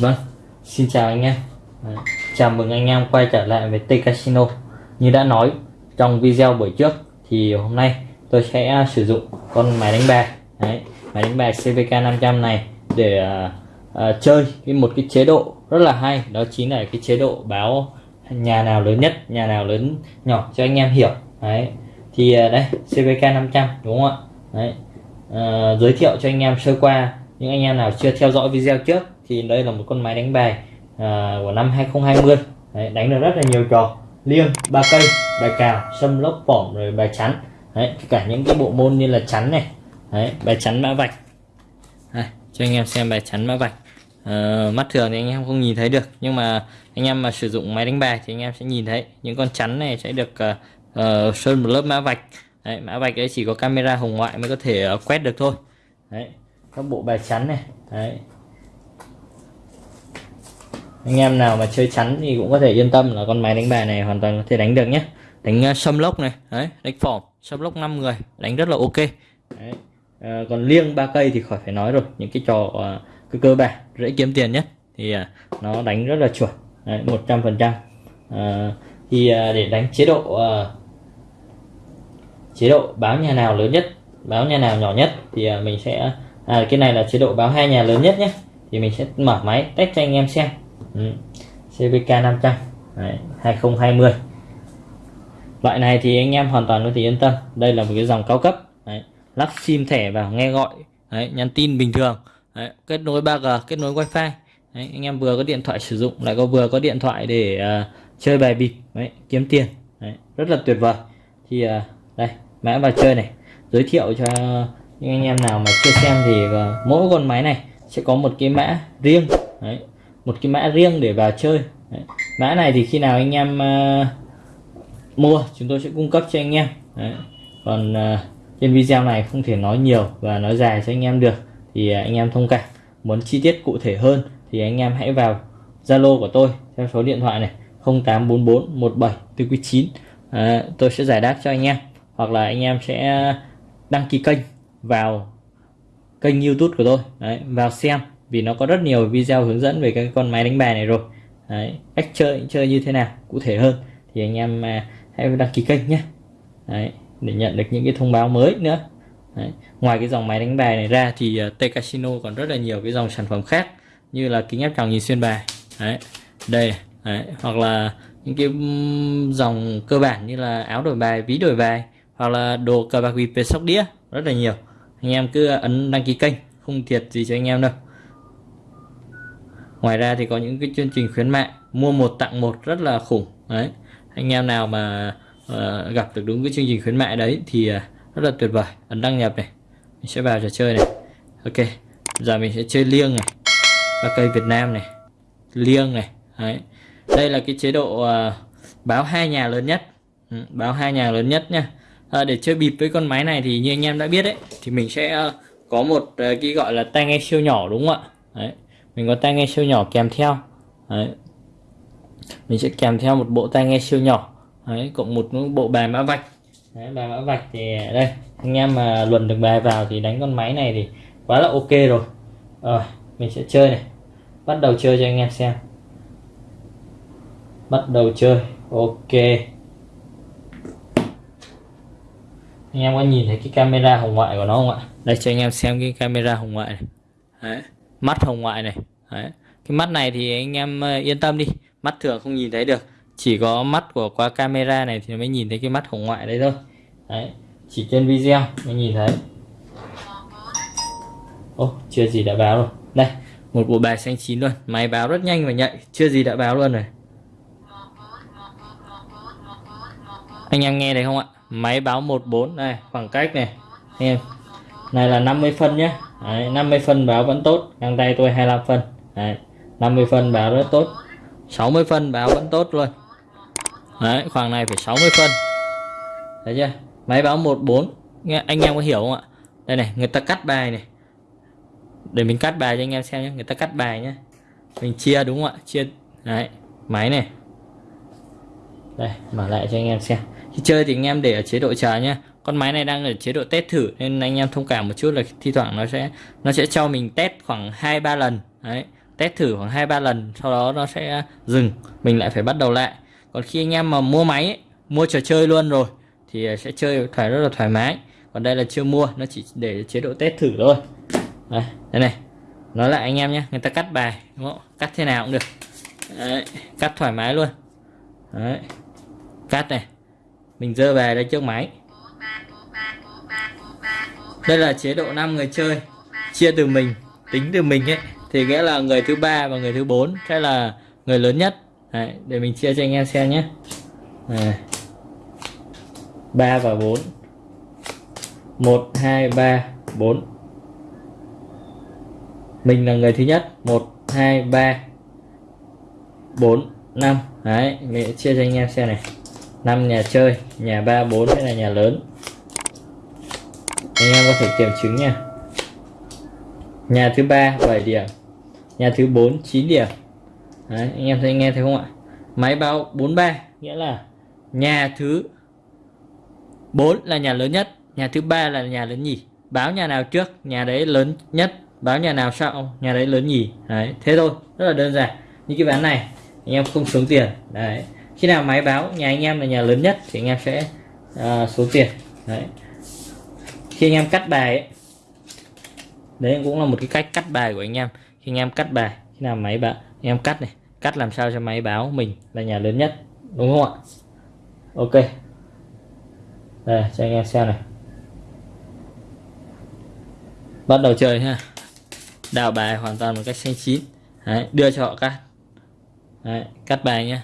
Vâng, xin chào anh em. À, chào mừng anh em quay trở lại với T Casino. Như đã nói trong video buổi trước thì hôm nay tôi sẽ à, sử dụng con máy đánh bài. Đấy, máy đánh bài CVK 500 này để uh, uh, chơi cái một cái chế độ rất là hay. Đó chính là cái chế độ báo nhà nào lớn nhất nhà nào lớn nhỏ cho anh em hiểu. Đấy thì uh, đây CVK 500 đúng không ạ? Đấy uh, giới thiệu cho anh em sơ qua những anh em nào chưa theo dõi video trước thì đây là một con máy đánh bài uh, của năm 2020 Đấy, đánh được rất là nhiều trò. Liêng ba cây bài cào sâm lốc phỏng rồi bài chắn. Đấy, cả những cái bộ môn như là chắn này. Đấy, bài chắn mã vạch. Đây, cho anh em xem bài chắn mã vạch. À, mắt thường thì anh em không nhìn thấy được nhưng mà anh em mà sử dụng máy đánh bài thì anh em sẽ nhìn thấy những con chắn này sẽ được uh, uh, sơn một lớp mã vạch. Đấy, mã vạch ấy chỉ có camera hồng ngoại mới có thể uh, quét được thôi. Đấy, các bộ bài chắn này. Đấy, anh em nào mà chơi chắn thì cũng có thể yên tâm là con máy đánh bài này hoàn toàn có thể đánh được nhé. Đánh ờ, sâm lốc này. Đấy đánh phỏng sâm block 5 người đánh rất là ok. Đấy. À, còn liêng ba cây thì khỏi phải nói rồi những cái trò à, cơ cơ bản dễ kiếm tiền nhất thì à, nó đánh rất là chuẩn. Một trăm phần trăm. Thì à, để đánh chế độ à, chế độ báo nhà nào lớn nhất báo nhà nào nhỏ nhất thì à, mình sẽ à, cái này là chế độ báo hai nhà lớn nhất nhé thì mình sẽ mở máy test cho anh em xem. Ừ. CVK 500 Đấy, 2020 loại này thì anh em hoàn toàn có thể yên tâm. Đây là một cái dòng cao cấp. Đấy, lắp sim thẻ vào nghe gọi. Đấy, nhắn tin bình thường. Đấy, kết nối 3G kết nối wifi. Đấy, anh em vừa có điện thoại sử dụng lại có vừa có điện thoại để uh, chơi bài bịp. Đấy, kiếm tiền. Đấy, rất là tuyệt vời. Thì uh, đây mã vào chơi này. Giới thiệu cho những anh em nào mà chưa xem thì uh, mỗi con máy này sẽ có một cái mã riêng. Đấy, một cái mã riêng để vào chơi. Đấy. mã này thì khi nào anh em uh, mua chúng tôi sẽ cung cấp cho anh em. Đấy. còn uh, trên video này không thể nói nhiều và nói dài cho anh em được thì uh, anh em thông cảm. Muốn chi tiết cụ thể hơn thì anh em hãy vào Zalo của tôi theo số điện thoại này 0844 17 à, tôi sẽ giải đáp cho anh em hoặc là anh em sẽ đăng ký kênh vào kênh YouTube của tôi. Đấy, vào xem vì nó có rất nhiều video hướng dẫn về cái con máy đánh bài này rồi. Đấy, cách chơi chơi như thế nào cụ thể hơn thì anh em à, hãy đăng ký kênh nhé Đấy, để nhận được những cái thông báo mới nữa Đấy. ngoài cái dòng máy đánh bài này ra thì uh, T Casino còn rất là nhiều cái dòng sản phẩm khác như là kính áp tròng nhìn xuyên bài Đấy. đây Đấy. hoặc là những cái dòng cơ bản như là áo đổi bài ví đổi bài hoặc là đồ cờ bạc bịp về sóc đĩa rất là nhiều anh em cứ ấn đăng ký kênh không thiệt gì cho anh em đâu ngoài ra thì có những cái chương trình khuyến mại mua một tặng một rất là khủng đấy anh em nào mà uh, gặp được đúng cái chương trình khuyến mại đấy thì uh, rất là tuyệt vời ấn đăng nhập này mình sẽ vào trò chơi này. Ok giờ mình sẽ chơi liêng này và cây Việt Nam này liêng này đấy. Đây là cái chế độ uh, báo hai nhà lớn nhất. Ừ, báo hai nhà lớn nhất nha à, để chơi bịp với con máy này thì như anh em đã biết đấy thì mình sẽ uh, có một uh, cái gọi là tai nghe siêu nhỏ đúng không ạ? Đấy mình có tai nghe siêu nhỏ kèm theo. Đấy mình sẽ kèm theo một bộ tai nghe siêu nhỏ. Đấy, cộng một bộ bài mã vạch. Đấy, bài mã vạch thì đây anh em mà luồn được bài vào thì đánh con máy này thì quá là ok rồi. Rồi mình sẽ chơi này. Bắt đầu chơi cho anh em xem. Bắt đầu chơi ok. Anh em có nhìn thấy cái camera hồng ngoại của nó không ạ? Đây cho anh em xem cái camera hồng ngoại này. Đấy mắt hồng ngoại này. Đấy. cái mắt này thì anh em ờ, yên tâm đi mắt thường không nhìn thấy được. Chỉ có mắt của qua camera này thì mới nhìn thấy cái mắt hồng ngoại đấy thôi. Đấy chỉ trên video mới nhìn thấy. Ô chưa gì đã báo rồi. Đây một bộ bài xanh chín luôn. Máy báo rất nhanh và nhạy. Chưa gì đã báo luôn rồi. Anh em nghe thấy không ạ? Máy báo 14 này khoảng cách này. Anh em này là 50 phân nhé Đấy, 50 phân báo vẫn tốt. Găng tay tôi 25 phân. Đấy, 50 phân báo rất tốt. 60 phân báo vẫn tốt luôn. Đấy, khoảng này phải 60 phân. Thấy chưa? Máy báo 14 nghe anh em có hiểu không ạ? Đây này người ta cắt bài này. Để mình cắt bài cho anh em xem nhé. Người ta cắt bài nhé. Mình chia đúng không ạ? Chia đấy máy này. Đây mở lại cho anh em xem. Khi chơi thì anh em để ở chế độ chờ nhé. Con máy này đang ở chế độ test thử nên anh em thông cảm một chút là thi thoảng nó sẽ nó sẽ cho mình test khoảng hai ba lần. Đấy test thử khoảng hai ba lần sau đó nó sẽ dừng mình lại phải bắt đầu lại. Còn khi anh em mà mua máy ấy, mua trò chơi luôn rồi thì sẽ chơi thoải rất là thoải mái. Còn đây là chưa mua nó chỉ để chế độ test thử thôi. Đây, đây này nói lại anh em nhé người ta cắt bài đúng không? Cắt thế nào cũng được. Đấy, cắt thoải mái luôn. Đấy. cắt này mình dơ về đây trước máy. Đây là chế độ 5 người chơi chia từ mình tính từ mình ấy thì nghĩa là người thứ ba và người thứ bốn sẽ là người lớn nhất. Đấy, để mình chia cho anh em xem nhé. Ba và bốn. Một hai ba bốn. Mình là người thứ nhất. Một hai ba bốn năm. Đấy mình chia cho anh em xem này. Năm nhà chơi nhà ba bốn sẽ là nhà lớn. Anh em có thể kiểm chứng nha nhà thứ ba 7 điểm. Nhà thứ 4 9 điểm. Đấy, anh em thấy nghe thấy không ạ? Máy báo 43 nghĩa là nhà thứ 4 là nhà lớn nhất nhà thứ ba là nhà lớn nhì. Báo nhà nào trước nhà đấy lớn nhất báo nhà nào sau nhà đấy lớn nhì. Đấy thế thôi rất là đơn giản. Như cái ván này anh em không xuống tiền. Đấy khi nào máy báo nhà anh em là nhà lớn nhất thì anh em sẽ à, uh, số tiền. Đấy. Khi anh em cắt bài ấy, đấy cũng là một cái cách cắt bài của anh em. Khi anh em cắt bài khi nào máy bạn anh em cắt này cắt làm sao cho máy báo mình là nhà lớn nhất đúng không ạ? Ok. Đây cho anh em xem này. Bắt đầu chơi ha. Đào bài hoàn toàn một cách xanh chín. Đấy, đưa cho họ cắt. Đấy, cắt bài nhé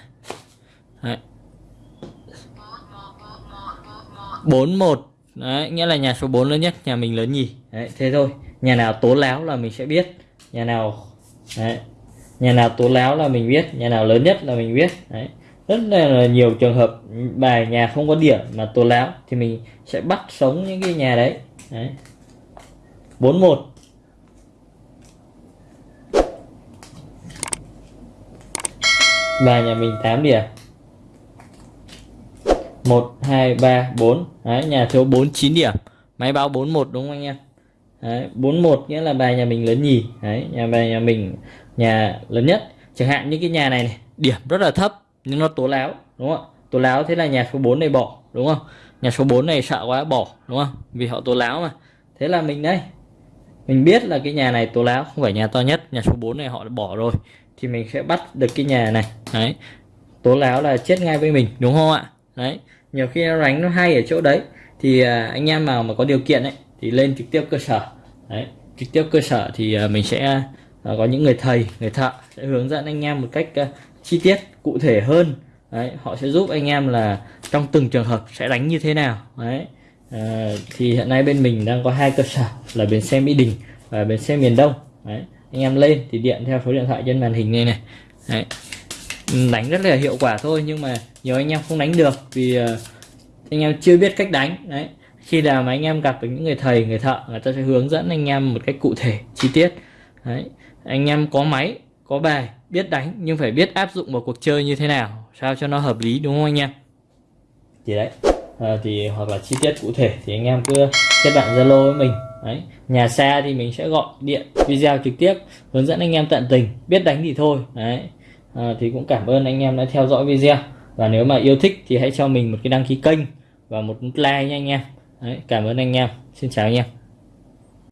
bốn một. Đấy nghĩa là nhà số 4 lớn nhất nhà mình lớn nhì đấy thế thôi nhà nào tố láo là mình sẽ biết. Nhà nào, đấy. Nhà nào tố láo là mình biết, nhà nào lớn nhất là mình biết, đấy. Rất là nhiều trường hợp bài nhà không có điểm mà tố láo thì mình sẽ bắt sống những cái nhà đấy đấy. Bốn một. Bài nhà mình 8 điểm. 1 2 3 4 đấy, nhà thiếu 49 điểm. Máy báo 41 đúng không anh em? Đấy 41 nghĩa là bài nhà mình lớn nhì. Đấy nhà bài nhà mình nhà lớn nhất. Chẳng hạn như cái nhà này, này điểm rất là thấp nhưng nó tố láo đúng không tố láo thế là nhà số 4 này bỏ đúng không? Nhà số 4 này sợ quá bỏ đúng không? Vì họ tố láo mà. Thế là mình đây mình biết là cái nhà này tố láo không phải nhà to nhất nhà số 4 này họ đã bỏ rồi thì mình sẽ bắt được cái nhà này. Đấy tố láo là chết ngay với mình đúng không ạ? Đấy nhiều khi nó đánh nó hay ở chỗ đấy thì à, anh em nào mà có điều kiện ấy thì lên trực tiếp cơ sở. Đấy trực tiếp cơ sở thì à, mình sẽ à, có những người thầy người thợ sẽ hướng dẫn anh em một cách à, chi tiết cụ thể hơn. Đấy họ sẽ giúp anh em là trong từng trường hợp sẽ đánh như thế nào. Đấy à, thì hiện nay bên mình đang có hai cơ sở là bến xe mỹ đình và bến xe miền đông. Đấy anh em lên thì điện theo số điện thoại trên màn hình này này. Đấy. đánh rất là hiệu quả thôi nhưng mà nhiều anh em không đánh được vì anh em chưa biết cách đánh. Đấy khi nào mà anh em gặp với những người thầy người thợ người ta sẽ hướng dẫn anh em một cách cụ thể chi tiết. Đấy. Anh em có máy có bài biết đánh nhưng phải biết áp dụng vào cuộc chơi như thế nào sao cho nó hợp lý đúng không anh em? Thì đấy à, thì hoặc là chi tiết cụ thể thì anh em cứ kết bạn zalo với mình. Đấy. Nhà xa thì mình sẽ gọi điện video trực tiếp hướng dẫn anh em tận tình biết đánh thì thôi. Đấy. À, thì cũng cảm ơn anh em đã theo dõi video. Và nếu mà yêu thích thì hãy cho mình một cái đăng ký kênh và một like nha anh em đấy, cảm ơn anh em. Xin chào anh em.